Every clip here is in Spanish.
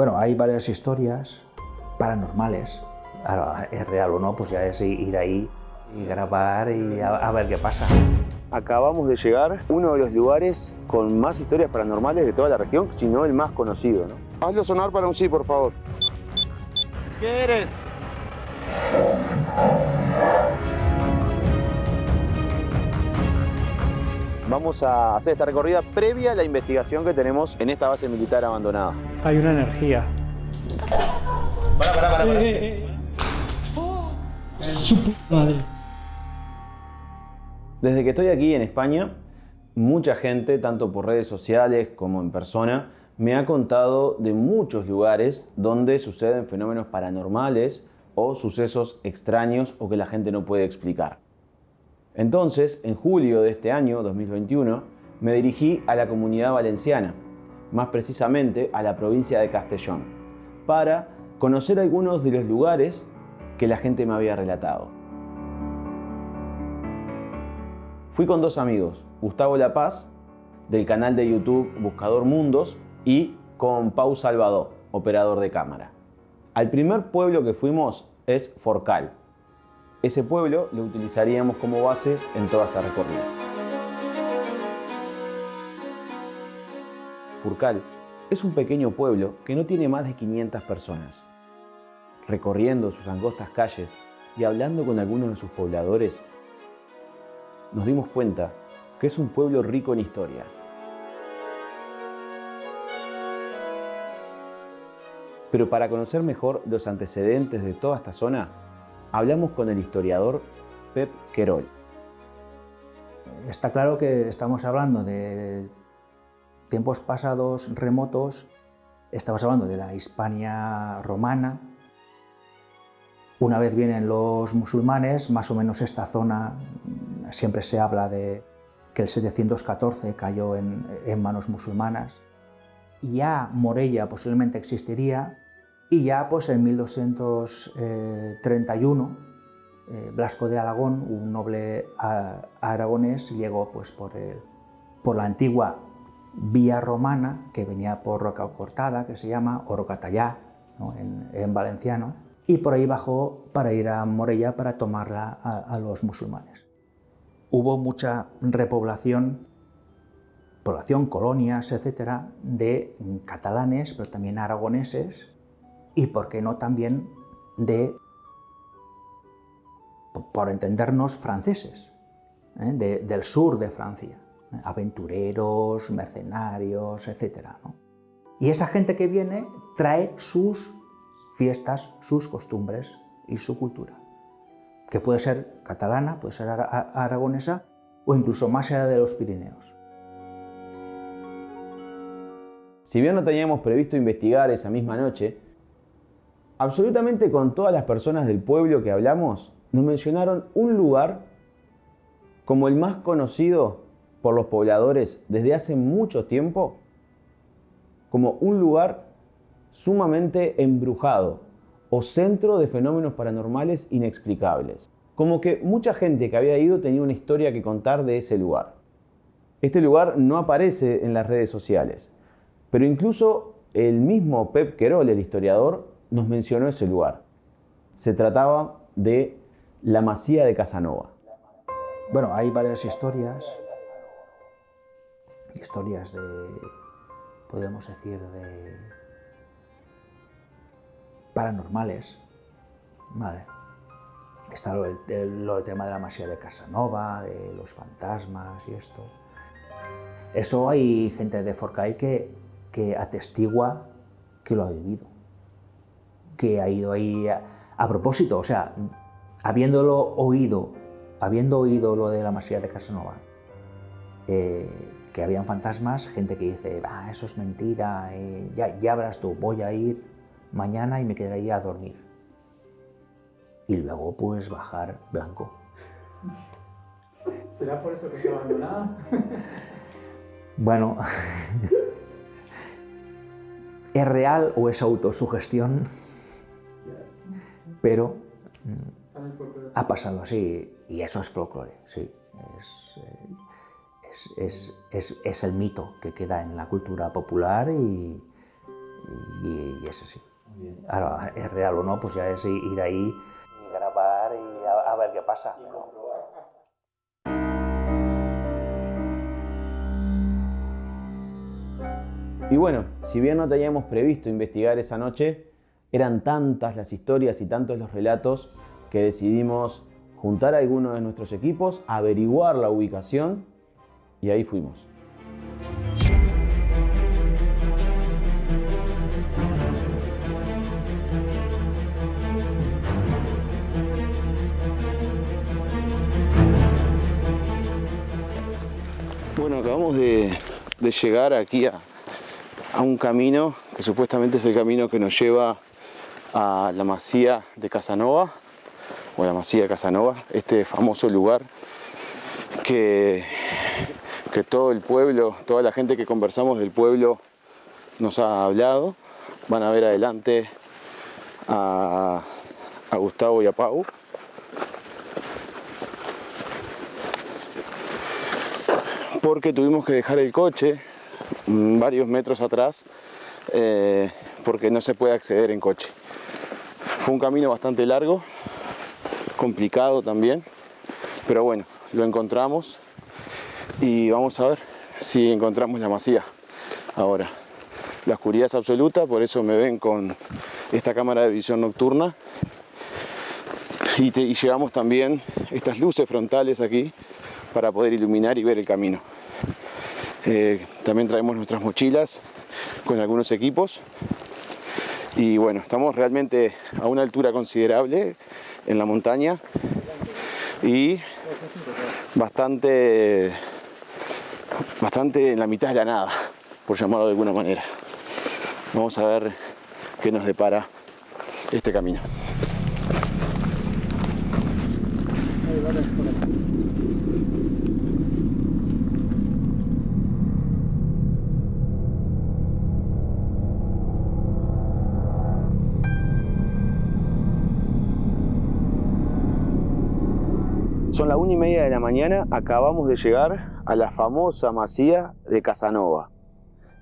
Bueno, hay varias historias paranormales. Ahora, es real o no, pues ya es ir ahí y grabar y a, a ver qué pasa. Acabamos de llegar a uno de los lugares con más historias paranormales de toda la región, si no el más conocido. ¿no? Hazlo sonar para un sí, por favor. ¿Qué eres? Vamos a hacer esta recorrida previa a la investigación que tenemos en esta base militar abandonada. Hay una energía. Para, para, para. Eh, eh, eh. Su puta madre. Desde que estoy aquí en España, mucha gente, tanto por redes sociales como en persona, me ha contado de muchos lugares donde suceden fenómenos paranormales o sucesos extraños o que la gente no puede explicar. Entonces, en julio de este año, 2021, me dirigí a la comunidad valenciana, más precisamente a la provincia de Castellón, para conocer algunos de los lugares que la gente me había relatado. Fui con dos amigos, Gustavo La Paz, del canal de YouTube Buscador Mundos, y con Pau Salvador, operador de cámara. Al primer pueblo que fuimos es Forcal. Ese pueblo lo utilizaríamos como base en toda esta recorrida. Furcal es un pequeño pueblo que no tiene más de 500 personas. Recorriendo sus angostas calles y hablando con algunos de sus pobladores, nos dimos cuenta que es un pueblo rico en historia. Pero para conocer mejor los antecedentes de toda esta zona, hablamos con el historiador Pep Querol. Está claro que estamos hablando de tiempos pasados remotos, estamos hablando de la Hispania romana. Una vez vienen los musulmanes, más o menos esta zona siempre se habla de que el 714 cayó en, en manos musulmanas. Ya Morella posiblemente existiría y ya pues en 1231 eh, Blasco de Aragón, un noble aragonés, llegó pues, por, la antigua vía romana que venía por Roca Cortada, que se llama, o en, valenciano, y por ahí bajó para ir a Morella para tomarla a, a los musulmanes. Hubo mucha repoblación, población, colonias, etcétera, de catalanes, pero también aragoneses, y por qué no también de, por entendernos, franceses, ¿eh? de, del sur de Francia, ¿eh? aventureros, mercenarios, etc. ¿no? Y esa gente que viene trae sus fiestas, sus costumbres y su cultura, que puede ser catalana, puede ser aragonesa o incluso más allá de los Pirineos. Si bien no teníamos previsto investigar esa misma noche, absolutamente con todas las personas del pueblo que hablamos, nos mencionaron un lugar como el más conocido por los pobladores desde hace mucho tiempo, como un lugar sumamente embrujado o centro de fenómenos paranormales inexplicables. Como que mucha gente que había ido tenía una historia que contar de ese lugar. Este lugar no aparece en las redes sociales, pero incluso el mismo Pep Querol, el historiador, nos mencionó ese lugar. Se trataba de la Masía de Casanova. Bueno, hay varias historias, historias de, podemos decir, de paranormales, ¿vale? Está lo del tema de la Masía de Casanova, de los fantasmas y esto. Eso hay gente de Forcay que, que atestigua que lo ha vivido que ha ido ahí a, a, propósito, o sea, habiéndolo oído, habiendo oído lo de la masía de Casanova, eh, que habían fantasmas, gente que dice, ah, eso es mentira, eh, ya, ya verás tú, voy a ir mañana y me quedaré ahí a dormir. Y luego pues bajar blanco. ¿Será por eso que está abandonada? bueno, ¿es real o es autosugestión? Pero mm, ha pasado así y eso es folclore, sí. Es, es, es, es, el mito que queda en la cultura popular y, y, es así. Ahora, es real o no, pues ya es ir ahí y grabar y a, a ver qué pasa. Y bueno, si bien no teníamos previsto investigar esa noche, eran tantas las historias y tantos los relatos que decidimos juntar a algunos de nuestros equipos, averiguar la ubicación y ahí fuimos. Bueno, acabamos de, llegar aquí a un camino que supuestamente es el camino que nos lleva a la masía de Casanova o la masía de Casanova, este famoso lugar que, que todo el pueblo, toda la gente que conversamos del pueblo nos ha hablado. Van a ver adelante a, Gustavo y a Pau. Porque tuvimos que dejar el coche Mm, varios metros atrás eh, porque no se puede acceder en coche. Fue un camino bastante largo, complicado también, pero bueno, lo encontramos y vamos a ver si encontramos la masía ahora. La oscuridad es absoluta, por eso me ven con esta cámara de visión nocturna y, llevamos también estas luces frontales aquí para poder iluminar y ver el camino. Eh, también traemos nuestras mochilas con algunos equipos. Y bueno, estamos realmente a una altura considerable en la montaña y bastante, bastante en la mitad de la nada, por llamarlo de alguna manera. Vamos a ver qué nos depara este camino. Las una y media de la mañana, acabamos de llegar a la famosa masía de Casanova.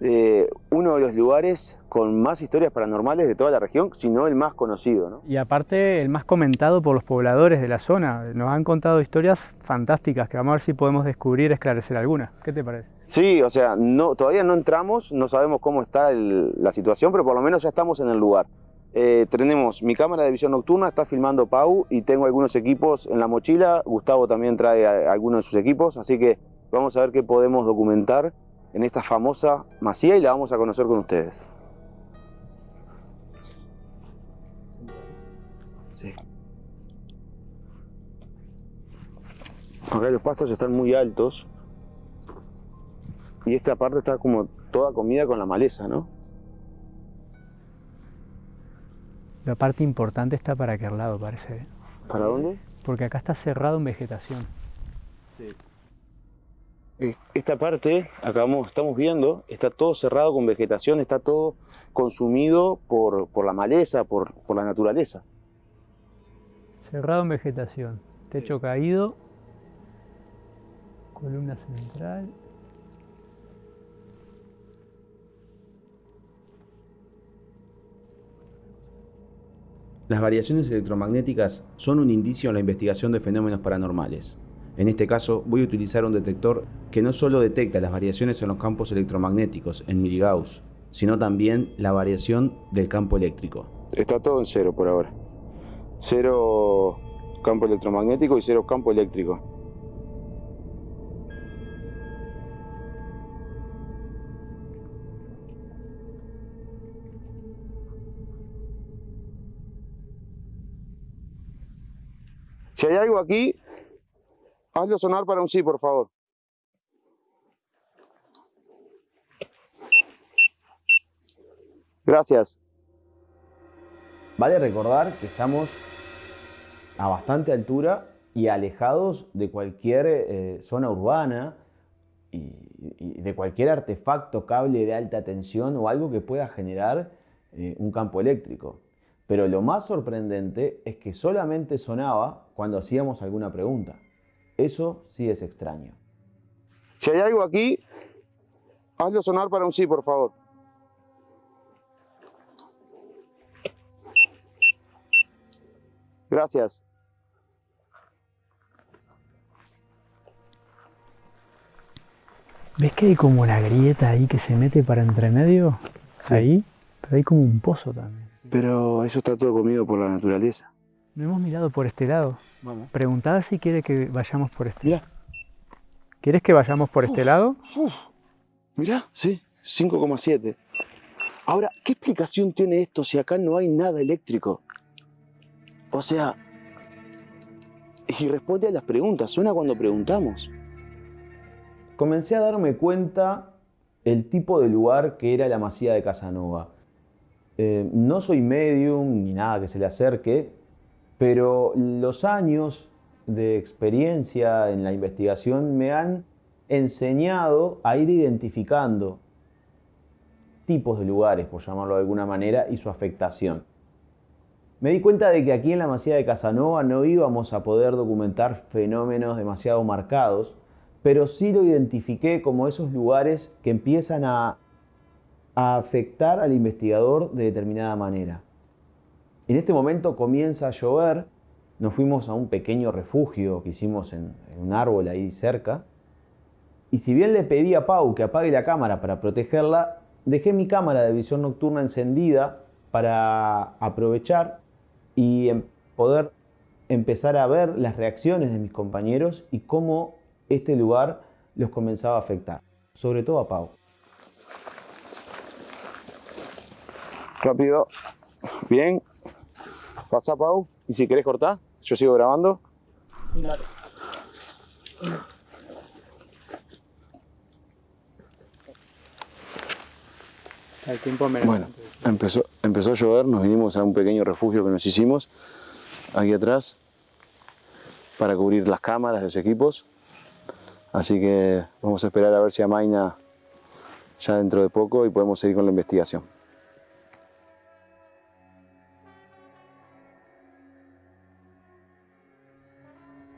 Eh, uno de los lugares con más historias paranormales de toda la región, si no el más conocido. ¿no? Y aparte el más comentado por los pobladores de la zona. Nos han contado historias fantásticas que vamos a ver si podemos descubrir, esclarecer algunas. ¿Qué te parece? Sí, o sea, no, todavía no entramos, no sabemos cómo está la situación, pero por lo menos ya estamos en el lugar. Eh, tenemos mi cámara de visión nocturna, está filmando Pau y tengo algunos equipos en la mochila. Gustavo también trae algunos de sus equipos, así que vamos a ver qué podemos documentar en esta famosa masía y la vamos a conocer con ustedes. Acá los pastos están muy altos y esta parte está como toda comida con la maleza, ¿no? La parte importante está para aquel lado, parece. ¿eh? ¿Para dónde? Porque acá está cerrado en vegetación. Sí. Esta parte, acá estamos viendo, está todo cerrado con vegetación, está todo consumido por, por la maleza, por, por, la naturaleza. Cerrado en vegetación, techo caído, columna central. Las variaciones electromagnéticas son un indicio en la investigación de fenómenos paranormales. En este caso voy a utilizar un detector que no solo detecta las variaciones en los campos electromagnéticos en miligauss, sino también la variación del campo eléctrico. Está todo en cero por ahora. Cero campo electromagnético y cero campo eléctrico. Si hay algo aquí, hazlo sonar para un sí, por favor. Gracias. Vale recordar que estamos a bastante altura y alejados de cualquier eh, zona urbana y, de cualquier artefacto, cable de alta tensión o algo que pueda generar eh, un campo eléctrico. Pero lo más sorprendente es que solamente sonaba cuando hacíamos alguna pregunta. Eso sí es extraño. Si hay algo aquí, hazlo sonar para un sí, por favor. Gracias. ¿Ves que hay como una grieta ahí que se mete para entre medio? Sí. Ahí, pero hay como un pozo también. Pero eso está todo comido por la naturaleza. No hemos mirado por este lado. Vamos. Preguntad si quiere que vayamos por este. Mira, ¿Quieres que vayamos por este lado? mira, sí, 5,7. Ahora, ¿qué explicación tiene esto si acá no hay nada eléctrico? O sea, y responde a las preguntas, suena cuando preguntamos. Comencé a darme cuenta el tipo de lugar que era la masía de Casanova. Eh, no soy medium ni nada que se le acerque, pero los años de experiencia en la investigación me han enseñado a ir identificando tipos de lugares, por llamarlo de alguna manera, y su afectación. Me di cuenta de que aquí en la Masía de Casanova no íbamos a poder documentar fenómenos demasiado marcados, pero sí lo identifiqué como esos lugares que empiezan a, a afectar al investigador de determinada manera. En este momento comienza a llover, nos fuimos a un pequeño refugio que hicimos en, un árbol ahí cerca, y si bien le pedí a Pau que apague la cámara para protegerla, dejé mi cámara de visión nocturna encendida para aprovechar y em- poder empezar a ver las reacciones de mis compañeros y cómo este lugar los comenzaba a afectar, sobre todo a Pau. Rápido, bien, pasa Pau, y si querés cortar, yo sigo grabando. El tiempo me Bueno, empezó, empezó a llover, nos vinimos a un pequeño refugio que nos hicimos aquí atrás para cubrir las cámaras, los equipos. Así que vamos a esperar a ver si amaina ya dentro de poco y podemos seguir con la investigación.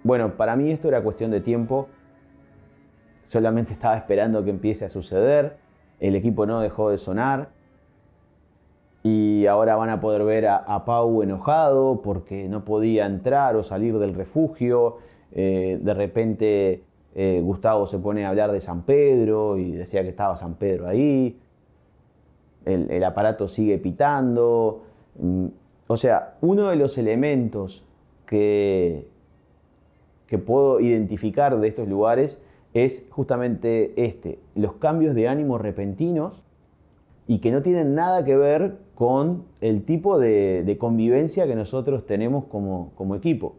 Bueno, para mí esto era cuestión de tiempo. Solamente estaba esperando que empiece a suceder. El equipo no dejó de sonar. Y ahora van a poder ver a, Pau enojado porque no podía entrar o salir del refugio. Eh, de repente eh, Gustavo se pone a hablar de San Pedro y decía que estaba San Pedro ahí. El, el aparato sigue pitando. Mm, O sea, uno de los elementos que, que puedo identificar de estos lugares es justamente este, los cambios de ánimo repentinos y que no tienen nada que ver con el tipo de, convivencia que nosotros tenemos como, como equipo.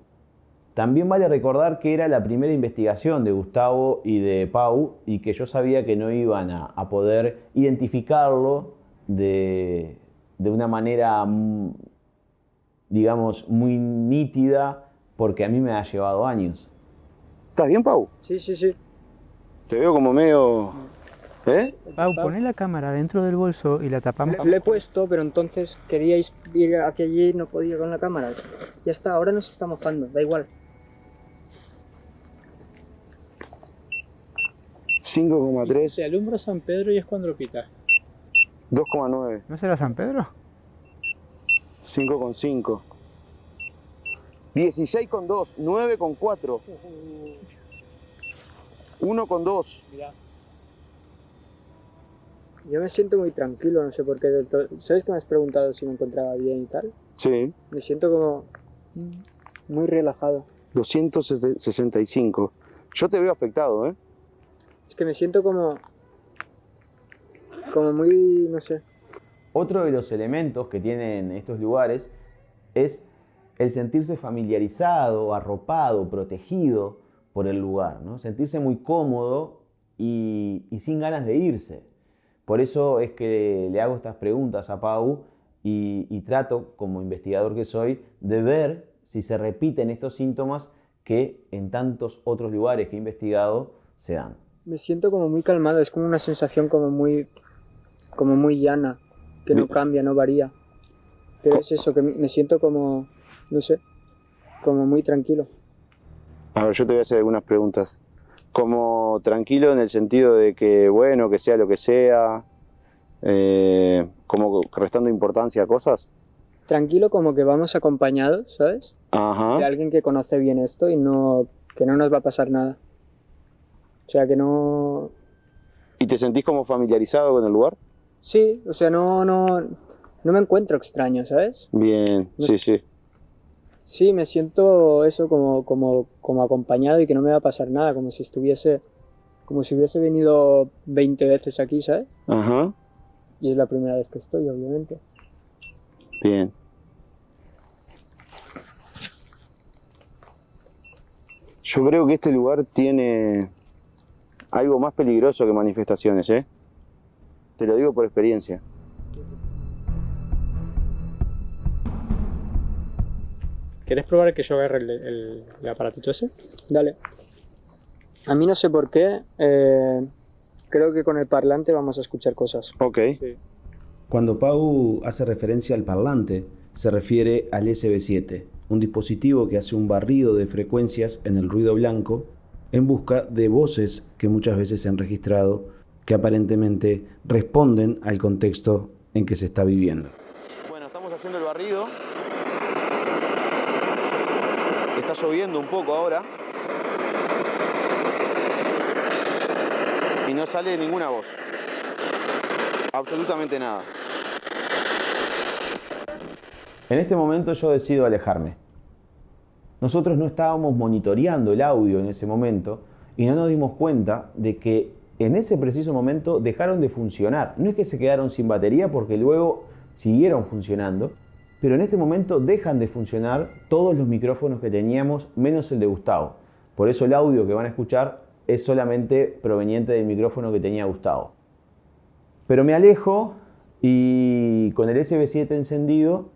También vale recordar que era la primera investigación de Gustavo y de Pau y que yo sabía que no iban a, a poder identificarlo de, de una manera, mm, digamos, muy nítida porque a mí me ha llevado años. ¿Estás bien, Pau? Sí, sí, sí. Te veo como medio... ¿Eh? Pau, poné la cámara dentro del bolso y la tapamos. Le, le he puesto, pero entonces queríais ir hacia allí y no podía con la cámara. Ya está, ahora nos está mojando, da igual. 5,3, Se alumbra San Pedro y es cuando lo pita. 2,9, ¿No será San Pedro? 5,5. 16,2, 9,4. 1,2. Mira, Yo me siento muy tranquilo, no sé por qué del todo. ¿Sabes que me has preguntado si me encontraba bien y tal? Sí, Me siento como muy relajado. 265. Yo te veo afectado, ¿eh? Es que me siento como. como muy. no sé. Otro de los elementos que tienen estos lugares es el sentirse familiarizado, arropado, protegido por el lugar, ¿no? sentirse muy cómodo y, y sin ganas de irse. Por eso es que le hago estas preguntas a Pau y, y trato, como investigador que soy, de ver si se repiten estos síntomas que en tantos otros lugares que he investigado se dan. Me siento como muy calmado, es como una sensación como muy. como muy llana, que no cambia, no varía. Pero es eso, que me siento como. No sé. como muy tranquilo. A ver, yo te voy a hacer algunas preguntas. Como tranquilo en el sentido de que, bueno, que sea lo que sea, eh, como restando importancia a cosas. Tranquilo, como que vamos acompañados, ¿sabes? Ajá. de alguien que conoce bien esto y no que no nos va a pasar nada. O sea, que no ¿Y te sentís como familiarizado con el lugar? sí, o sea, no no no me encuentro extraño, ¿sabes? Bien, sí, sí. Sí, me siento eso como como como acompañado y que no me va a pasar nada, como si estuviese como si hubiese venido 20 veces aquí, ¿sabes? Ajá. Y es la primera vez que estoy, obviamente. Bien. Yo creo que este lugar tiene algo más peligroso que manifestaciones, ¿eh? Te lo digo por experiencia. ¿Quieres probar que yo agarre el, el- el aparatito ese? Dale. A mí no sé por qué, eh, creo que con el parlante vamos a escuchar cosas. Ok. Cuando Pau hace referencia al parlante, se refiere al SB7, un dispositivo que hace un barrido de frecuencias en el ruido blanco en busca de voces que muchas veces se han registrado que aparentemente responden al contexto en que se está viviendo. Bueno, estamos haciendo el barrido. Está lloviendo un poco ahora. Y no sale ninguna voz. Absolutamente nada. En este momento yo decido alejarme. Nosotros no estábamos monitoreando el audio en ese momento y no nos dimos cuenta de que en ese preciso momento dejaron de funcionar. No es que se quedaron sin batería porque luego siguieron funcionando, pero en este momento dejan de funcionar todos los micrófonos que teníamos menos el de Gustavo. Por eso el audio que van a escuchar es solamente proveniente del micrófono que tenía Gustavo. Pero me alejo y con el SB7 encendido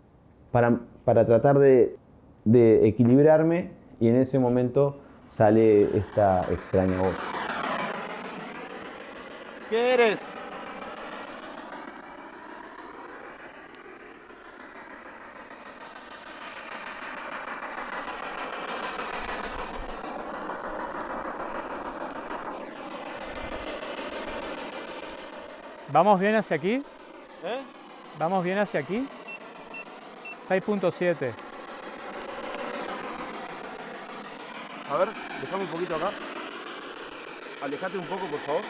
para, para tratar de, de equilibrarme y en ese momento sale esta extraña voz. ¿Qué eres? ¿Vamos bien hacia aquí? ¿Eh? ¿Vamos bien hacia aquí? 6.7. A ver, déjame un poquito acá. Alejate un poco, por favor.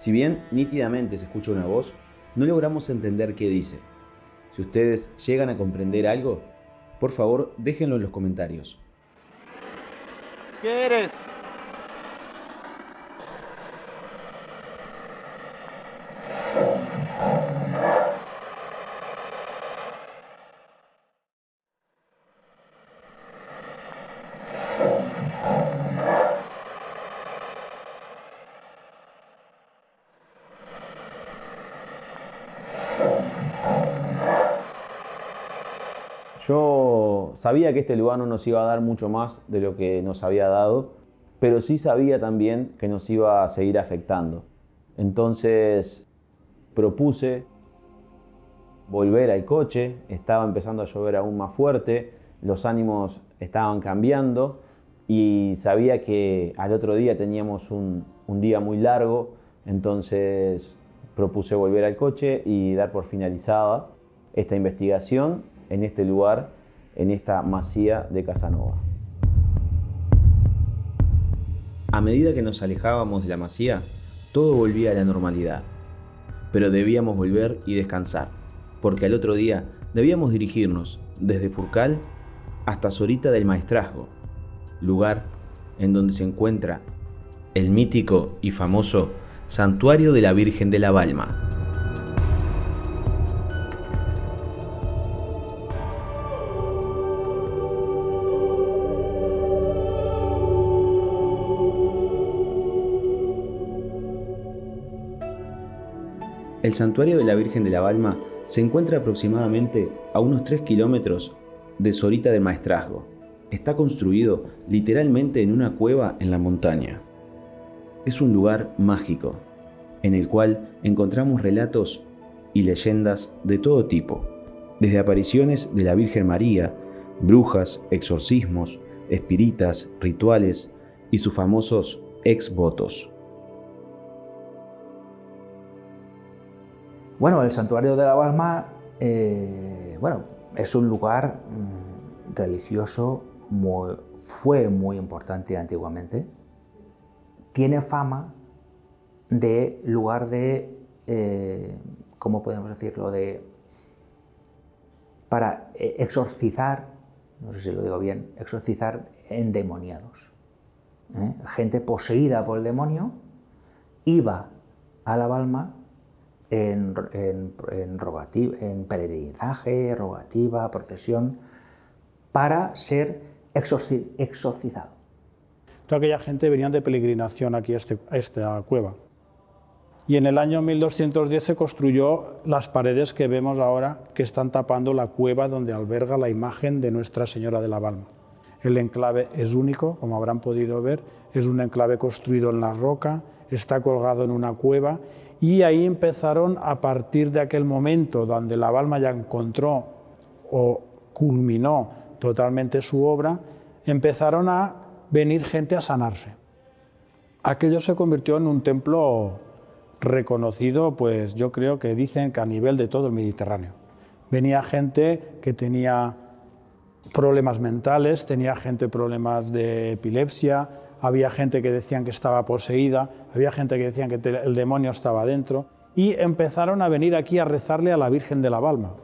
Si bien nítidamente se escucha una voz, no logramos entender qué dice. Si ustedes llegan a comprender algo, por favor déjenlo en los comentarios. ¿Qué eres? Yo sabía que este lugar no nos iba a dar mucho más de lo que nos había dado, pero sí sabía también que nos iba a seguir afectando. Entonces propuse volver al coche, estaba empezando a llover aún más fuerte, los ánimos estaban cambiando y sabía que al otro día teníamos un, un día muy largo, entonces propuse volver al coche y dar por finalizada esta investigación en este lugar, en esta masía de Casanova. A medida que nos alejábamos de la masía, todo volvía a la normalidad. Pero debíamos volver y descansar, porque al otro día debíamos dirigirnos desde Furcal hasta Sorita del Maestrazgo, lugar en donde se encuentra el mítico y famoso Santuario de la Virgen de la Balma. El santuario de la Virgen de la Balma se encuentra aproximadamente a unos 3 kilómetros de Sorita del Maestrazgo. Está construido literalmente en una cueva en la montaña. Es un lugar mágico, en el cual encontramos relatos y leyendas de todo tipo, desde apariciones de la Virgen María brujas, exorcismos, espiritas, rituales y sus famosos ex votos. Bueno, el santuario de la Balma eh, bueno, es un lugar mm, religioso, fue muy importante antiguamente. Tiene fama de lugar de, eh, ¿cómo podemos decirlo?, de para eh, exorcizar, no sé si lo digo bien, exorcizar endemoniados. Gente poseída por el demonio iba a la Balma en, en, en peregrinaje, rogativa, procesión, para ser exorcizado. Toda aquella gente venía de peregrinación aquí a, este, a esta cueva y en el año 1210 se construyó las paredes que vemos ahora que están tapando la cueva donde alberga la imagen de Nuestra Señora de la Balma. El enclave es único, como habrán podido ver, es un enclave construido en la roca, está colgado en una cueva y ahí empezaron a partir de aquel momento donde la Balma ya encontró o culminó totalmente su obra, empezaron a venir gente a sanarse. Aquello se convirtió en un templo reconocido, pues yo creo que dicen que a nivel de todo el Mediterráneo. Venía gente que tenía problemas mentales, tenía gente problemas de epilepsia, había gente que decían que estaba poseída, había gente que decían que el demonio estaba dentro y empezaron a venir aquí a rezarle a la Virgen de la Balma.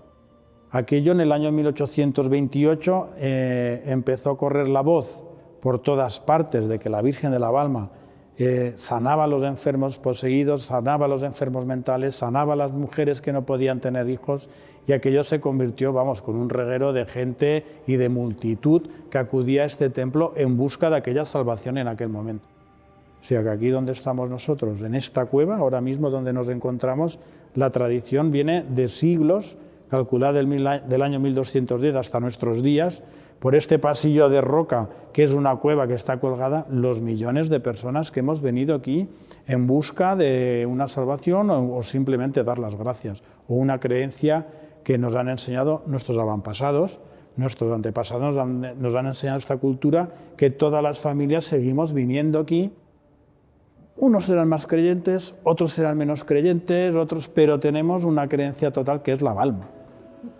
Aquello en el año 1828 eh, empezó a correr la voz por todas partes de que la Virgen de la Balma sanaba a los enfermos poseídos, sanaba a los enfermos mentales, sanaba a las mujeres que no podían tener hijos y aquello se convirtió, vamos, con un reguero de gente y de multitud que acudía a este templo en busca de aquella salvación en aquel momento. O sea que aquí donde estamos nosotros, en esta cueva, ahora mismo donde nos encontramos, la tradición viene de siglos, calculada del, año 1210 hasta nuestros días, por este pasillo de roca, que es una cueva que está colgada, los millones de personas que hemos venido aquí en busca de una salvación o, simplemente dar las gracias, o una creencia que nos han enseñado nuestros avantpasados, nuestros antepasados nos han, enseñado esta cultura que todas las familias seguimos viniendo aquí. Unos serán más creyentes, otros serán menos creyentes, otros, pero tenemos una creencia total que es la balma.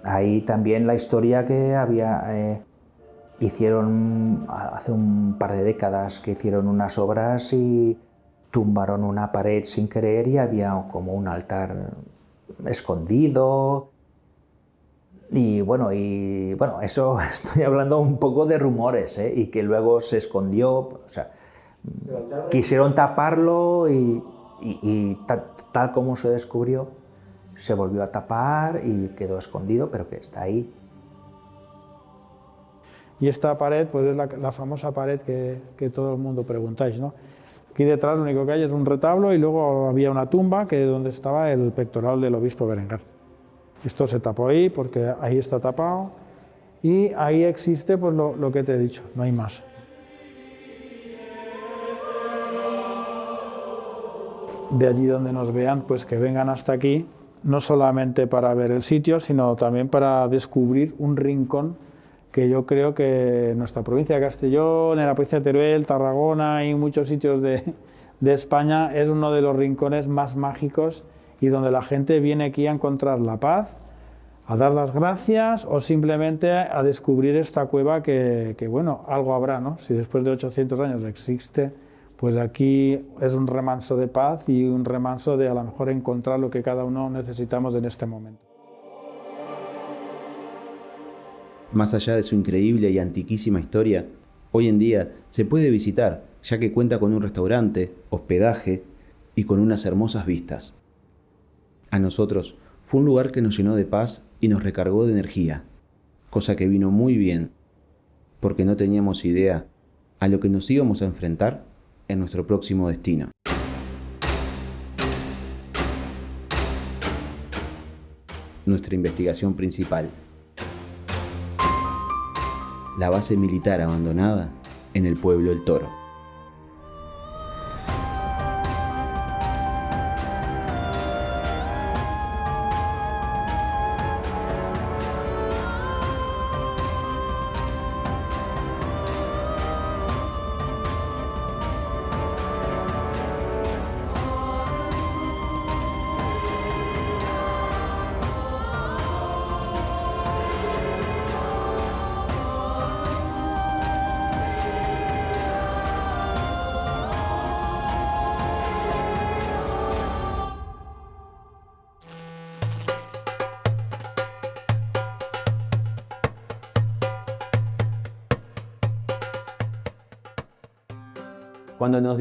Ahí también la historia que había eh, hicieron hace un par de décadas que hicieron unas obras y tumbaron una pared sin querer y había como un altar escondido. Y bueno, y bueno, eso estoy hablando un poco de rumores, ¿eh? y que luego se escondió, o sea, quisieron taparlo y, tal como se descubrió, se volvió a tapar y quedó escondido, pero que está ahí. Y esta pared pues es la, famosa pared que, todo el mundo preguntáis. ¿no? Aquí detrás lo único que hay es un retablo y luego había una tumba que donde estaba el pectoral del obispo Berengar. Esto se tapó ahí porque ahí está tapado y ahí existe pues, lo, que te he dicho, no hay más. De allí donde nos vean, pues que vengan hasta aquí, no solamente para ver el sitio, sino también para descubrir un rincón que yo creo que nuestra provincia de Castellón, en la provincia de Teruel, Tarragona y muchos sitios de, de España es uno de los rincones más mágicos y donde la gente viene aquí a encontrar la paz, a dar las gracias o simplemente a descubrir esta cueva que, bueno, algo habrá, ¿no? Si después de 800 años existe, pues aquí es un remanso de paz y un remanso de a lo mejor encontrar lo que cada uno necesitamos en este momento. Más allá de su increíble y antiquísima historia, hoy en día se puede visitar ya que cuenta con un restaurante, hospedaje y con unas hermosas vistas. A nosotros fue un lugar que nos llenó de paz y nos recargó de energía, cosa que vino muy bien, porque no teníamos idea a lo que nos íbamos a enfrentar en nuestro próximo destino. Nuestra investigación principal la base militar abandonada en el pueblo El Toro.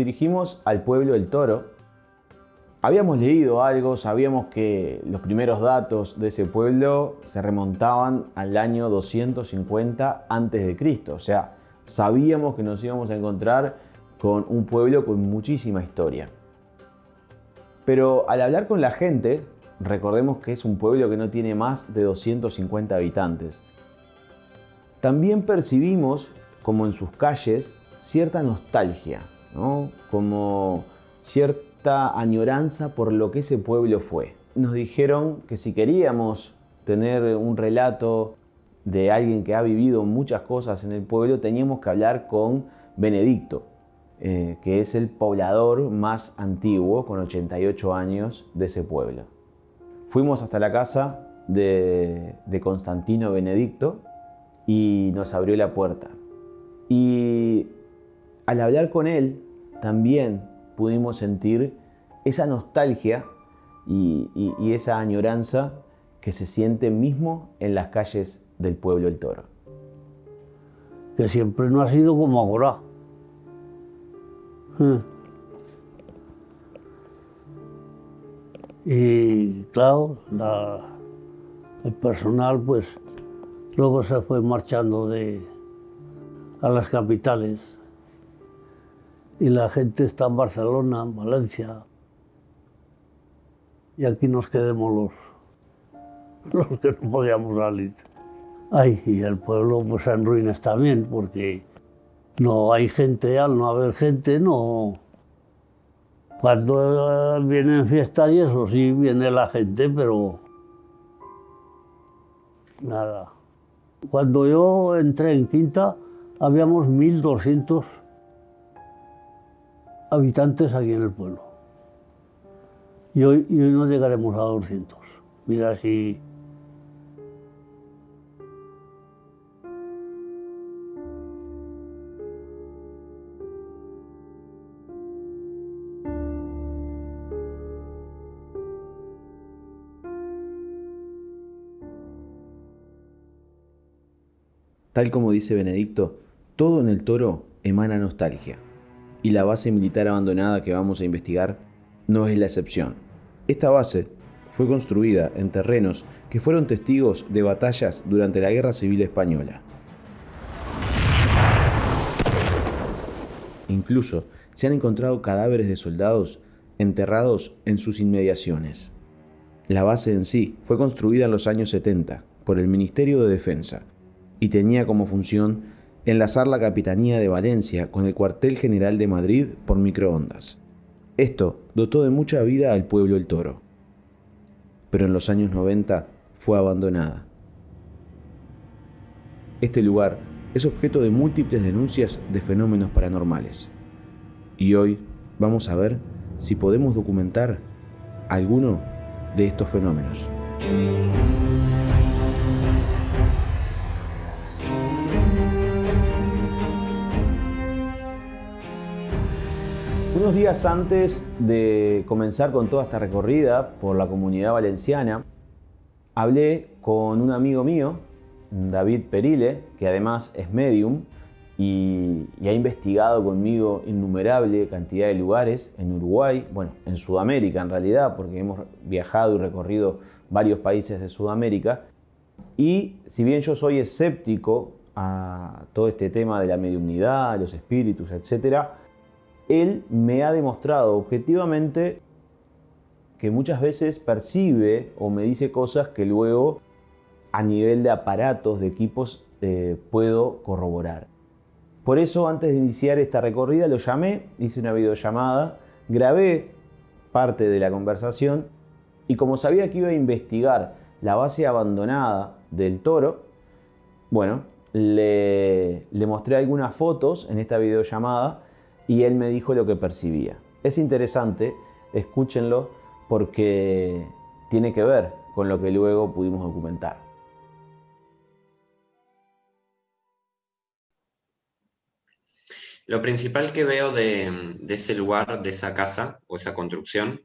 Dirigimos al pueblo del Toro, habíamos leído algo, sabíamos que los primeros datos de ese pueblo se remontaban al año 250 a.C. O sea, sabíamos que nos íbamos a encontrar con un pueblo con muchísima historia. Pero al hablar con la gente, recordemos que es un pueblo que no tiene más de 250 habitantes. También percibimos como en sus calles cierta nostalgia, como cierta añoranza por lo que ese pueblo fue. Nos dijeron que si queríamos tener un relato de alguien que ha vivido muchas cosas en el pueblo, teníamos que hablar con Benedicto, eh, que es el poblador más antiguo, con 88 años, de ese pueblo. Fuimos hasta la casa de, de Constantino Benedicto y nos abrió la puerta. Y al hablar con él, también pudimos sentir esa nostalgia y, esa añoranza que se siente mismo en las calles del pueblo El Toro. Que siempre no ha sido como ahora. Hmm. Y claro, el personal pues luego se fue marchando de, a las capitales y la gente está en Barcelona, en Valencia y aquí nos quedemos los, los que no podíamos salir. Ay, y el pueblo pues en ruinas también porque no hay gente, al no haber gente, no... Cuando vienen fiestas y eso, sí viene la gente, pero... Nada. Cuando yo entré en Quinta, habíamos 1.200 habitantes aquí en el pueblo. Y hoy, no llegaremos a 200. Mira si Tal como dice Benedicto, todo en el toro emana nostalgia. Y la base militar abandonada que vamos a investigar no es la excepción. Esta base fue construida en terrenos que fueron testigos de batallas durante la Guerra Civil Española. Incluso se han encontrado cadáveres de soldados enterrados en sus inmediaciones. La base en sí fue construida en los años 70 por el Ministerio de Defensa y tenía como función enlazar la Capitanía de Valencia con el cuartel general de Madrid por microondas. Esto dotó de mucha vida al pueblo El Toro, pero en los años 90 fue abandonada. Este lugar es objeto de múltiples denuncias de fenómenos paranormales. Y hoy vamos a ver si podemos documentar alguno de estos fenómenos. Unos días antes de comenzar con toda esta recorrida por la comunidad valenciana, hablé con un amigo mío, David Perile, que además es medium y, ha investigado conmigo innumerable cantidad de lugares en Uruguay, bueno, en Sudamérica en realidad, porque hemos viajado y recorrido varios países de Sudamérica. Y si bien yo soy escéptico a todo este tema de la mediumnidad, los espíritus, etcétera, él me ha demostrado objetivamente que muchas veces percibe o me dice cosas que luego a nivel de aparatos, de equipos, eh, puedo corroborar. Por eso antes de iniciar esta recorrida lo llamé, hice una videollamada, grabé parte de la conversación y como sabía que iba a investigar la base abandonada del toro, bueno, le, le mostré algunas fotos en esta videollamada y él me dijo lo que percibía. Es interesante, escúchenlo porque tiene que ver con lo que luego pudimos documentar. Lo principal que veo de, ese lugar, de esa casa o esa construcción,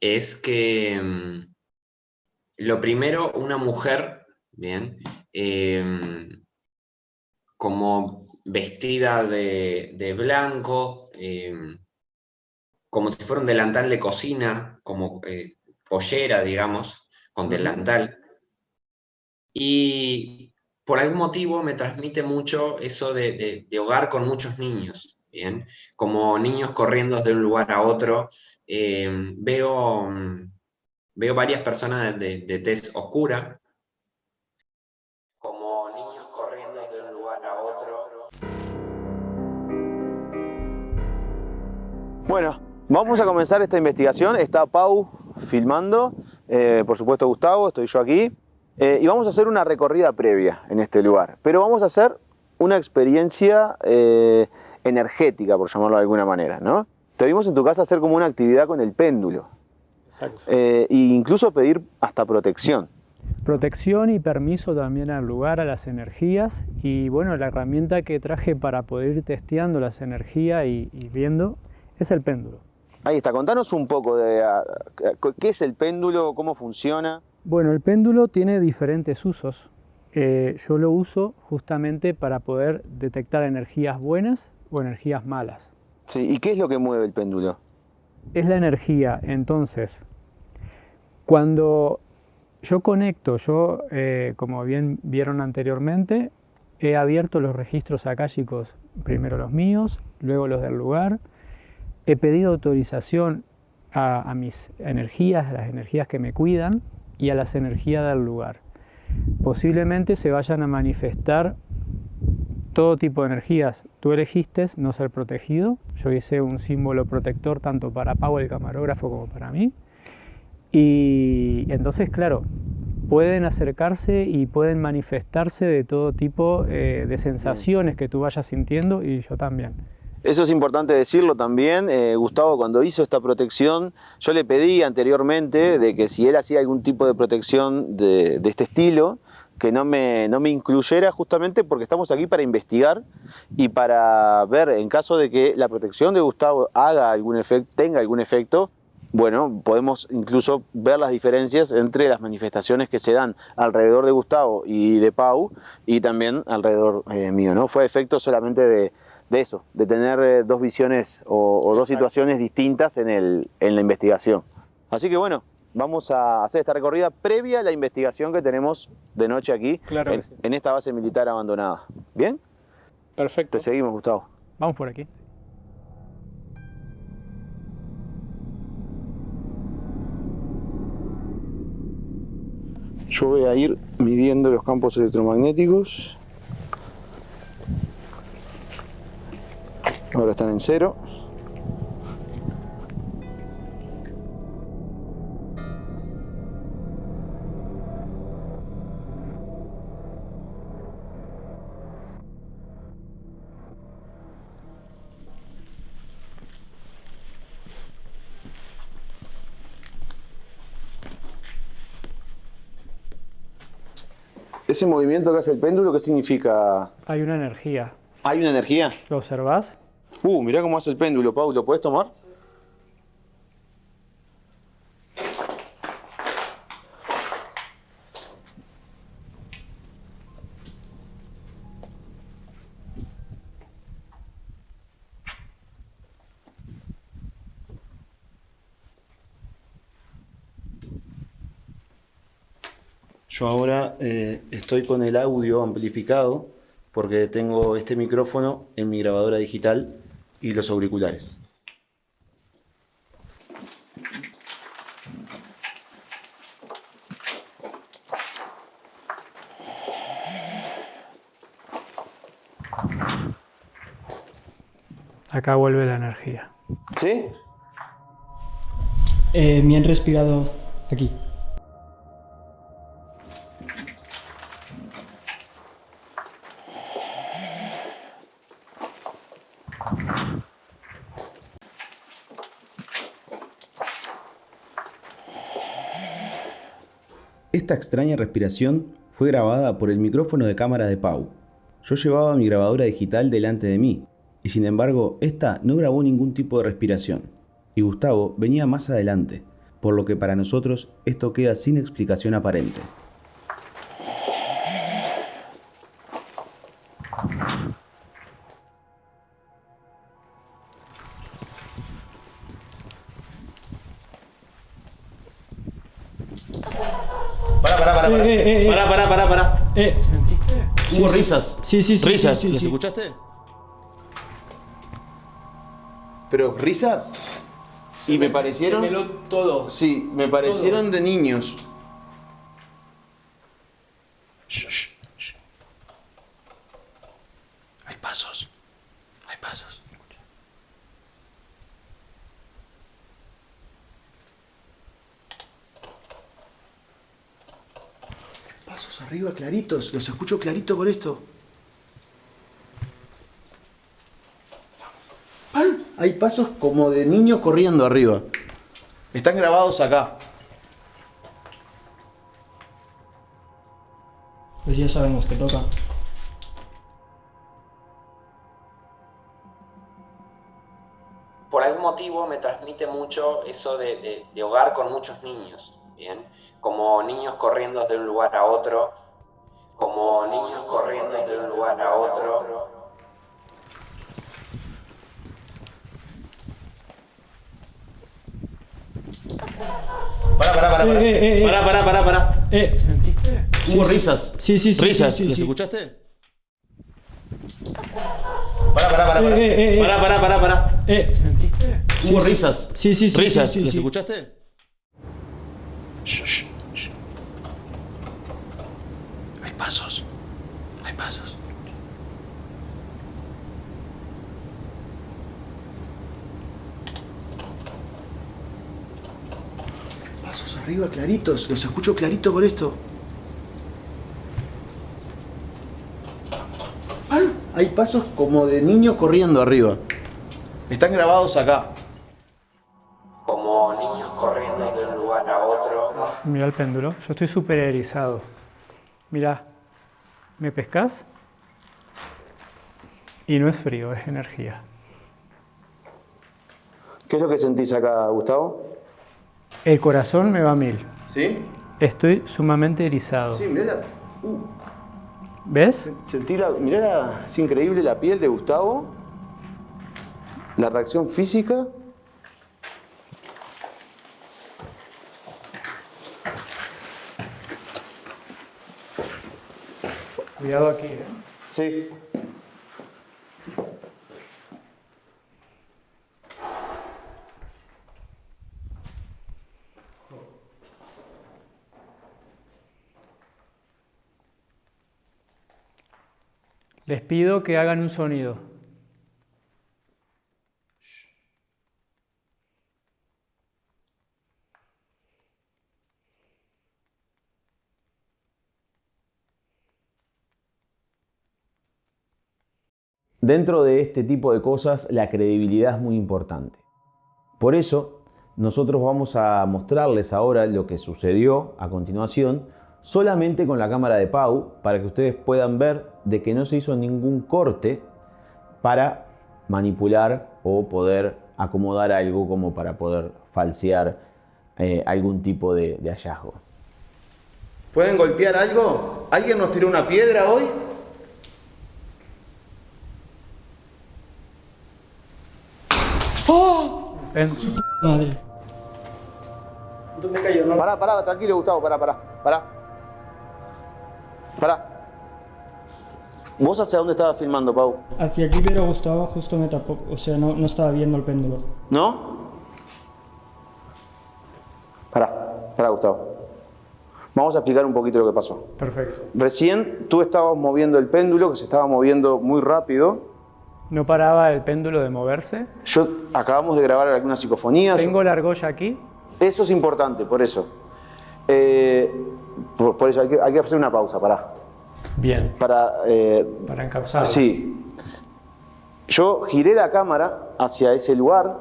es que mm, lo primero, una mujer, bien, em, como vestida de, blanco, em, como si fuera un delantal de cocina, como eh, pollera, digamos, con delantal. Y por algún motivo me transmite mucho eso de, hogar con muchos niños, ¿bien? Como niños corriendo de un lugar a otro. Em, veo, veo varias personas de, de tez oscura, Bueno, vamos a comenzar esta investigación. Está Pau filmando, eh, por supuesto Gustavo, estoy yo aquí. Eh, y vamos a hacer una recorrida previa en este lugar, pero vamos a hacer una experiencia eh, energética, por llamarlo de alguna manera, ¿no? Te vimos en tu casa hacer como una actividad con el péndulo. Exacto. e incluso pedir hasta protección. Protección y permiso también al lugar, a las energías. Y bueno, la herramienta que traje para poder ir testeando las energías y, y viendo es el péndulo. Ahí está, contanos un poco de qué es el péndulo, cómo funciona. Bueno, el péndulo tiene diferentes usos. Eh, yo lo uso justamente para poder detectar energías buenas o energías malas. Sí, ¿y qué es lo que mueve el péndulo? Es la energía. Entonces, cuando yo conecto, yo, eh, como bien vieron anteriormente, he abierto los registros akáshicos, primero los míos, luego los del lugar. He pedido autorización a mis energías, a las energías que me cuidan, y a las energías del lugar. Posiblemente se vayan a manifestar todo tipo de energías. Tú elegiste no ser protegido. Yo hice un símbolo protector tanto para Pau, el camarógrafo, como para mí. Y entonces, claro, pueden acercarse y pueden manifestarse de todo tipo eh, de sensaciones que tú vayas sintiendo y yo también. Eso es importante decirlo también. Eh, Gustavo, cuando hizo esta protección, yo le pedí anteriormente de que si él hacía algún tipo de protección de, este estilo, que no me, no me, incluyera justamente porque estamos aquí para investigar y para ver en caso de que la protección de Gustavo haga algún tenga algún efecto, bueno, podemos incluso ver las diferencias entre las manifestaciones que se dan alrededor de Gustavo y de Pau y también alrededor eh, mío, ¿no? Fue efecto solamente de, de eso, de tener eh, dos visiones o, dos situaciones distintas en, el, en la investigación. Así que bueno, vamos a hacer esta recorrida previa a la investigación que tenemos de noche aquí, en, esta base militar abandonada. ¿Bien? Perfecto. Te seguimos, Gustavo. Vamos por aquí. Yo voy a ir midiendo los campos electromagnéticos. Ahora están en cero. Ese movimiento que hace el péndulo, ¿qué significa? Hay una energía. ¿Hay una energía? ¿Lo observas? Uh, mirá cómo hace el péndulo, Pau. ¿Lo puedes tomar? Yo ahora eh, estoy con el audio amplificado porque tengo este micrófono en mi grabadora digital y los auriculares. Acá vuelve la energía. ¿Sí? Eh, me han respirado aquí. Extraña respiración fue grabada por el micrófono de cámara de Pau. Yo llevaba mi grabadora digital delante de mí, y sin embargo, esta no grabó ningún tipo de respiración, y Gustavo venía más adelante, por lo que para nosotros esto queda sin explicación aparente. Sí, sí, sí. Risas, sí, sí, ¿las sí. escuchaste? Pero risas. Y me parecieron. todo. Sí, me parecieron de niños. Shh, shh, shh. Hay pasos. Hay pasos. Pasos arriba claritos. Los escucho clarito con esto. ¡Ay! Hay pasos como de niños corriendo arriba. Están grabados acá. Pues ya sabemos que toca. por algún motivo me transmite mucho eso de, de- de hogar con muchos niños, ¿bien? Como niños corriendo de un lugar a otro, como niños corriendo de un lugar a otro. Para, para, para, para. Eh, eh, eh, Para, para, para, para. Eh, ¿Sentiste? Hubo risas. Sí, sí, sí. Risas, sí, sí, ¿las sí. escuchaste? Para, para, para, para. Eh, eh, eh, Para, para, para, para. Eh, Hubo sí, sí. risas. Sí, sí, sí. Risas, sí, sí, ¿las sí. escuchaste? Shh, shh, shh. Hay pasos. Hay pasos. Pasos arriba claritos. Los escucho clarito con esto. ¡Ay! Hay pasos como de niños corriendo arriba. Están grabados acá. Como niños corriendo de un lugar a otro. Mira el péndulo. Yo estoy súper erizado. Mira, ¿me pescas? Y no es frío, es energía. ¿Qué es lo que sentís acá, Gustavo? El corazón me va a mil. ¿Sí? Estoy sumamente erizado. Sí, mirá la, ¿Ves? sentí la, mirá la- es increíble la piel de Gustavo, la reacción física. Cuidado aquí, ¿eh? Sí. Les pido que hagan un sonido. Dentro de este tipo de cosas, la credibilidad es muy importante. Por eso, nosotros vamos a mostrarles ahora lo que sucedió a continuación, solamente con la cámara de Pau, para que ustedes puedan ver de que no se hizo ningún corte para manipular o poder acomodar algo como para poder falsear eh, algún tipo de, de hallazgo. ¿Pueden golpear algo? ¿Alguien nos tiró una piedra hoy? Ven. Madre. ¿Dónde cayó? No, Pará, pará, tranquilo, Gustavo, pará, pará, pará. Pará. ¿Vos hacia dónde estabas filmando, Pau? Hacia aquí, pero Gustavo justo me tapó. O sea, no, no estaba viendo el péndulo. ¿No? Pará, pará, Gustavo. Vamos a explicar un poquito lo que pasó. Perfecto. Recién tú estabas moviendo el péndulo, que se estaba moviendo muy rápido. No paraba el péndulo de moverse. Yo acabamos de grabar algunas psicofonías. Tengo la argolla aquí. Eso es importante, por eso. Eh, por, por eso hay que, hay que hacer una pausa, pará. Bien. Para, eh, Para encauzar. Sí. Yo giré la cámara hacia ese lugar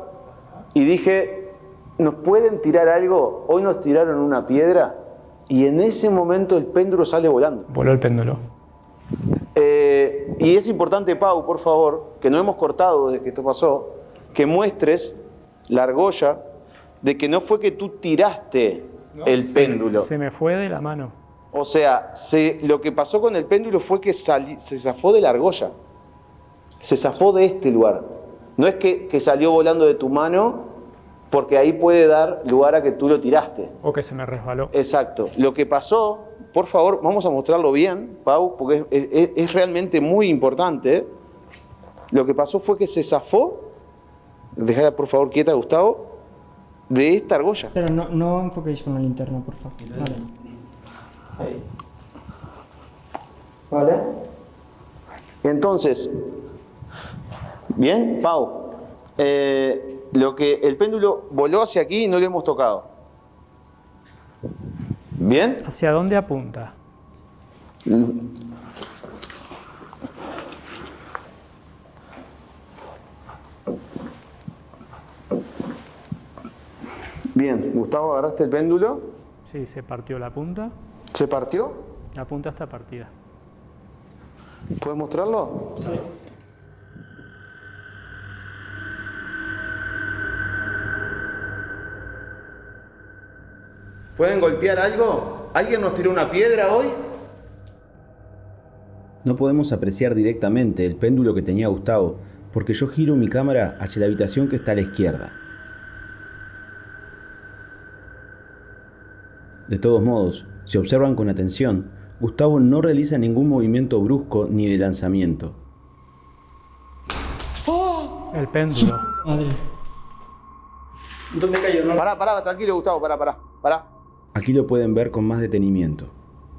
y dije, ¿nos pueden tirar algo? Hoy nos tiraron una piedra y en ese momento el péndulo sale volando. Voló el péndulo. Eh, y es importante, Pau, por favor, que no hemos cortado desde que esto pasó, que muestres la argolla de que no fue que tú tiraste el péndulo. Se me fue de la mano. O sea, se- lo que pasó con el péndulo fue que sali- se zafó de la argolla. Se zafó de este lugar. No es que, que salió volando de tu mano, porque ahí puede dar lugar a que tú lo tiraste. O que se me resbaló. Exacto. Lo que pasó por favor, vamos a mostrarlo bien, Pau, porque es, realmente muy importante. Lo que pasó fue que se zafó, dejala por favor quieta, Gustavo, de esta argolla. Pero no, no enfoquéis con la linterna, por favor. Vale. Ahí. Vale. Entonces, bien, Pau, eh, lo que el péndulo voló hacia aquí y no lo hemos tocado. ¿Bien? ¿Hacia dónde apunta? Bien, Gustavo, ¿agarraste el péndulo? Sí, se partió la punta. ¿Se partió? La punta está partida. ¿Puedes mostrarlo? Sí. ¿Pueden golpear algo? ¿Alguien nos tiró una piedra hoy? No podemos apreciar directamente el péndulo que tenía Gustavo, porque yo giro mi cámara hacia la habitación que está a la izquierda. De todos modos, si observan con atención, Gustavo no realiza ningún movimiento brusco ni de lanzamiento. El péndulo. Madre. ¿Dónde cayó? Pará, pará, tranquilo Gustavo, pará, pará, pará. Aquí lo pueden ver con más detenimiento.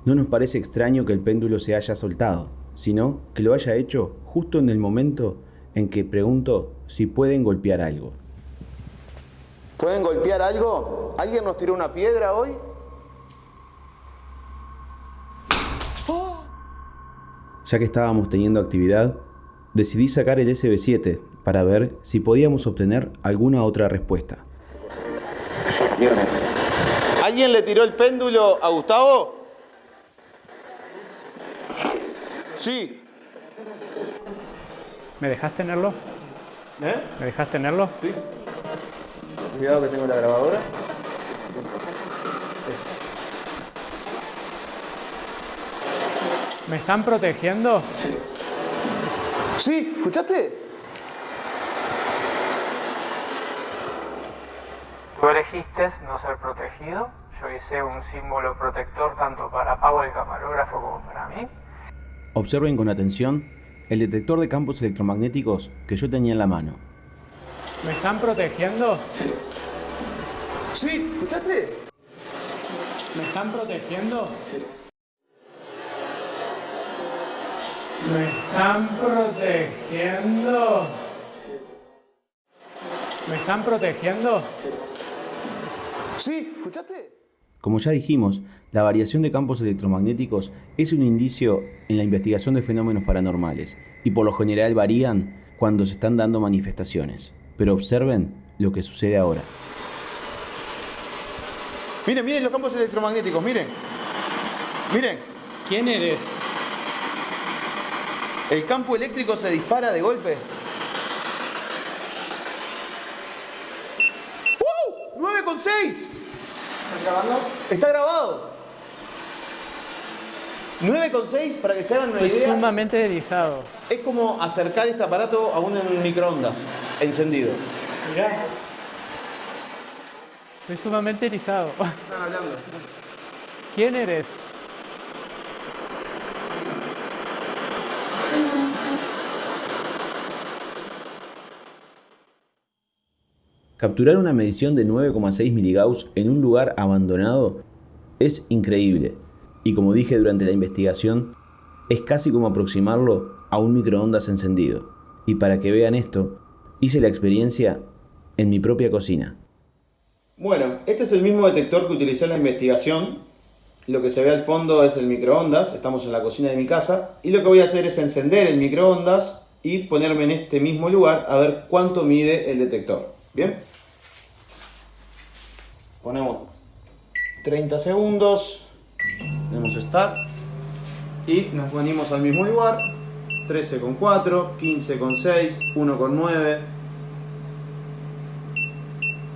No nos parece extraño que el péndulo se haya soltado, sino que lo haya hecho justo en el momento en que pregunto si pueden golpear algo. ¿Pueden golpear algo? ¿Alguien nos tiró una piedra hoy? Ya que estábamos teniendo actividad, decidí sacar el SB7 para ver si podíamos obtener alguna otra respuesta. ¿Alguien le tiró el péndulo a Gustavo? Sí. ¿Me dejas tenerlo? ¿Eh? ¿Me dejas tenerlo? Sí. Cuidado que tengo la grabadora. ¿Me están protegiendo? Sí. ¿Sí? ¿Escuchaste? Tú elegiste no ser protegido, yo hice un símbolo protector tanto para Pau el camarógrafo como para mí. Observen con atención el detector de campos electromagnéticos que yo tenía en la mano. ¿Me están protegiendo? Sí. ¿Sí? ¿Escuchaste? ¿Me están protegiendo? Sí. ¿Me están protegiendo? ¿Me están protegiendo? Sí. ¿escuchaste? Como ya dijimos, la variación de campos electromagnéticos es un indicio en la investigación de fenómenos paranormales y por lo general varían cuando se están dando manifestaciones. Pero observen lo que sucede ahora. Miren, miren los campos electromagnéticos, miren. Miren. ¿Quién eres? El campo eléctrico se dispara de golpe. 9,6. ¿Está grabando? Está grabado. 9,6 para que se hagan una idea. Es sumamente erizado. Es como acercar este aparato a un microondas encendido. Mirá. Estoy sumamente erizado. Están hablando. ¿Quién eres? Capturar una medición de 9,6 miligauss en un lugar abandonado es increíble y como dije durante la investigación, es casi como aproximarlo a un microondas encendido. Y para que vean esto, hice la experiencia en mi propia cocina. Bueno, este es el mismo detector que utilicé en la investigación. Lo que se ve al fondo es el microondas, estamos en la cocina de mi casa. Y lo que voy a hacer es encender el microondas y ponerme en este mismo lugar a ver cuánto mide el detector. ¿Bien? 30 segundos, tenemos Start y nos venimos al mismo lugar. 13,4, 15,6, 1,9,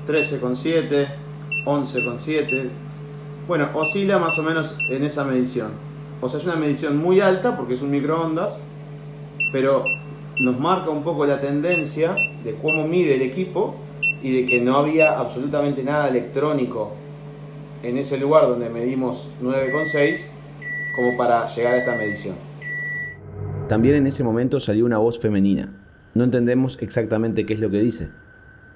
13,7, 11,7. Bueno, oscila más o menos en esa medición. O sea, es una medición muy alta porque es un microondas, pero nos marca un poco la tendencia de cómo mide el equipo y de que no había absolutamente nada electrónico en ese lugar donde medimos 9,6 como para llegar a esta medición. También en ese momento salió una voz femenina. No entendemos exactamente qué es lo que dice,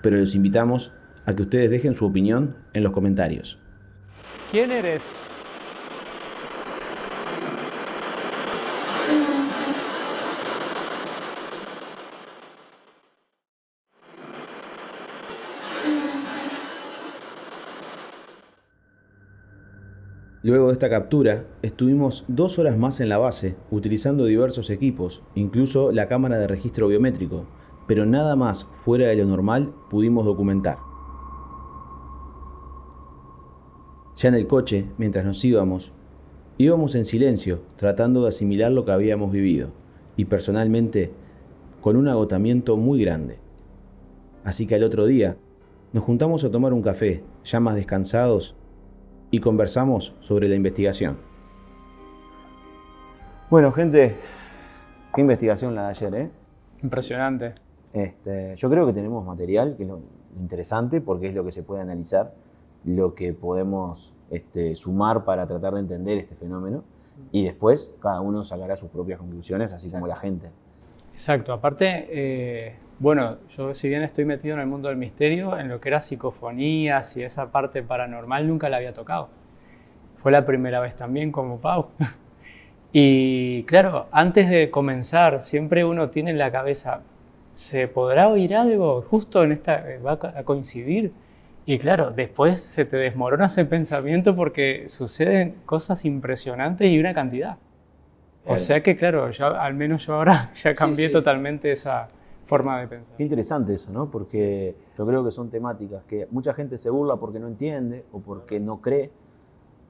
pero los invitamos a que ustedes dejen su opinión en los comentarios. ¿Quién eres? Luego de esta captura, estuvimos dos horas más en la base, utilizando diversos equipos, incluso la cámara de registro biométrico, pero nada más fuera de lo normal pudimos documentar. Ya en el coche, mientras nos íbamos, íbamos en silencio, tratando de asimilar lo que habíamos vivido, y personalmente, con un agotamiento muy grande. Así que al otro día, nos juntamos a tomar un café, ya más descansados y conversamos sobre la investigación. Bueno, gente, qué investigación la de ayer, ¿eh? Impresionante. Este, yo creo que tenemos material, que es lo interesante, porque es lo que se puede analizar, lo que podemos este, sumar para tratar de entender este fenómeno, y después cada uno sacará sus propias conclusiones, así como la gente. Exacto, aparte, eh, bueno, yo si bien estoy metido en el mundo del misterio, en lo que era psicofonías y esa parte paranormal nunca la había tocado. Fue la primera vez también como Pau. Y claro, antes de comenzar, siempre uno tiene en la cabeza, ¿se podrá oír algo? Justo en esta, va a coincidir. Y claro, después se te desmorona ese pensamiento porque suceden cosas impresionantes y una cantidad. O sea que claro, al menos yo ahora ya cambié totalmente esa, forma de pensar. Qué interesante eso, ¿no? Porque yo creo que son temáticas que mucha gente se burla porque no entiende o porque no cree,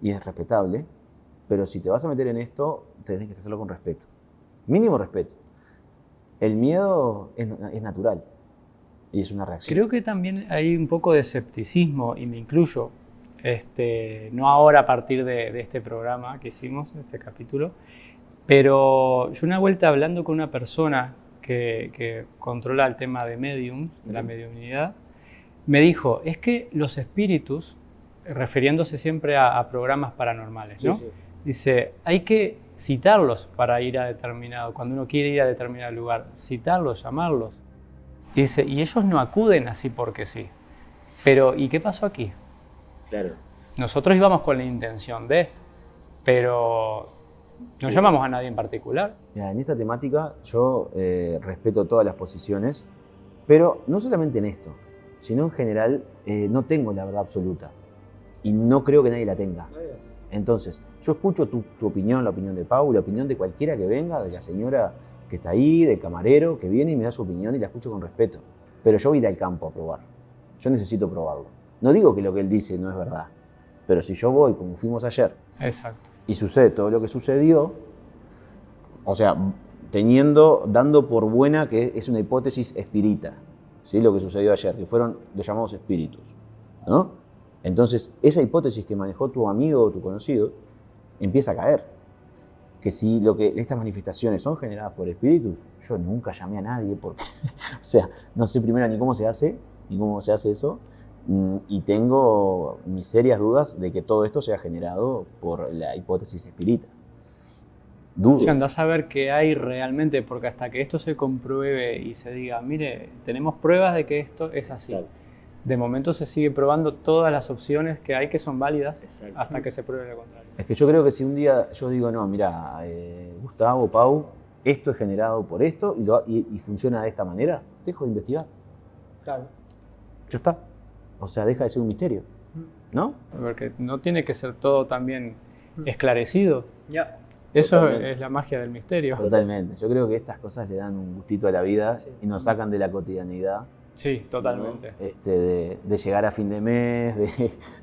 y es respetable, pero si te vas a meter en esto, tienes que hacerlo con respeto. Mínimo respeto. El miedo es, natural y es una reacción. Creo que también hay un poco de escepticismo, y me incluyo, este, no ahora a partir de, de este programa que hicimos, este capítulo, pero yo una vuelta hablando con una persona que, controla el tema de medium, de la mediunidad, me dijo, es que los espíritus, refiriéndose siempre a, programas paranormales, ¿no? Dice, hay que citarlos para ir a determinado, cuando uno quiere ir a determinado lugar, citarlos, llamarlos. Y dice, y ellos no acuden así porque sí. Pero, ¿y qué pasó aquí? Claro. Nosotros íbamos con la intención de, pero no llamamos a nadie en particular. en esta temática yo eh, respeto todas las posiciones, pero no solamente en esto, sino en general eh, no tengo la verdad absoluta y no creo que nadie la tenga. Entonces, yo escucho tu, opinión, la opinión de Pau, la opinión de cualquiera que venga, de la señora que está ahí, del camarero que viene y me da su opinión y la escucho con respeto. Pero yo voy a ir al campo a probar. Yo necesito probarlo. No digo que lo que él dice no es verdad, pero si yo voy como fuimos ayer, Exacto y sucede todo lo que sucedió, o sea, teniendo, dando por buena que es una hipótesis espírita, ¿sí? lo que sucedió ayer, que fueron los llamados espíritus. ¿no? Entonces, esa hipótesis que manejó tu amigo o tu conocido empieza a caer. Que si lo que estas manifestaciones son generadas por espíritus, yo nunca llamé a nadie porque, o sea, no sé primero ni cómo se hace, ni cómo se hace eso, y tengo mis serias dudas de que todo esto sea generado por la hipótesis espírita. Dudo. Si andás a ver qué hay realmente, porque hasta que esto se compruebe y se diga, mire, tenemos pruebas de que esto es así. De momento se sigue probando todas las opciones que hay que son válidas hasta que se pruebe lo contrario. Es que yo creo que si un día yo digo, no, mira, eh, Gustavo, Pau, esto es generado por esto y, y funciona de esta manera, dejo de investigar. Claro. Ya está. O sea, deja de ser un misterio, ¿no? Porque no tiene que ser todo también esclarecido. Ya. Eso es la magia del misterio. Totalmente. Yo creo que estas cosas le dan un gustito a la vida y nos sacan de la cotidianidad. Sí, totalmente. Este, de, llegar a fin de mes,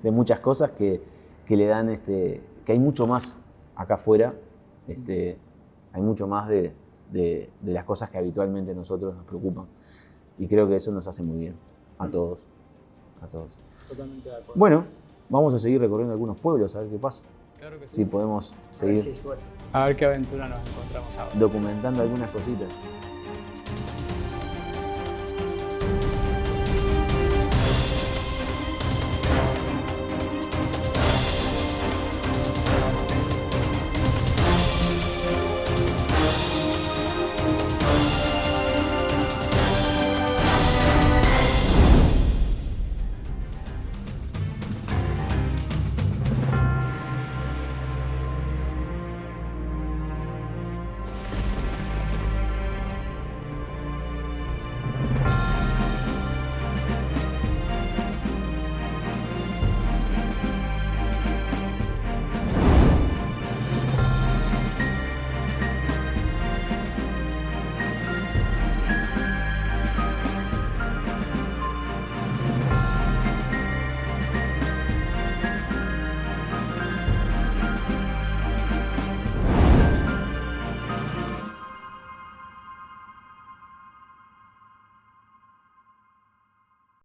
de, muchas cosas que, le dan, este, que hay mucho más acá afuera, este, hay mucho más de, de, las cosas que habitualmente nosotros nos preocupan. Y creo que eso nos hace muy bien a todos a todos. Totalmente de acuerdo. Bueno, vamos a seguir recorriendo algunos pueblos, a ver qué pasa. Claro que sí. Si podemos seguir. A ver qué aventura nos encontramos ahora. Documentando algunas cositas.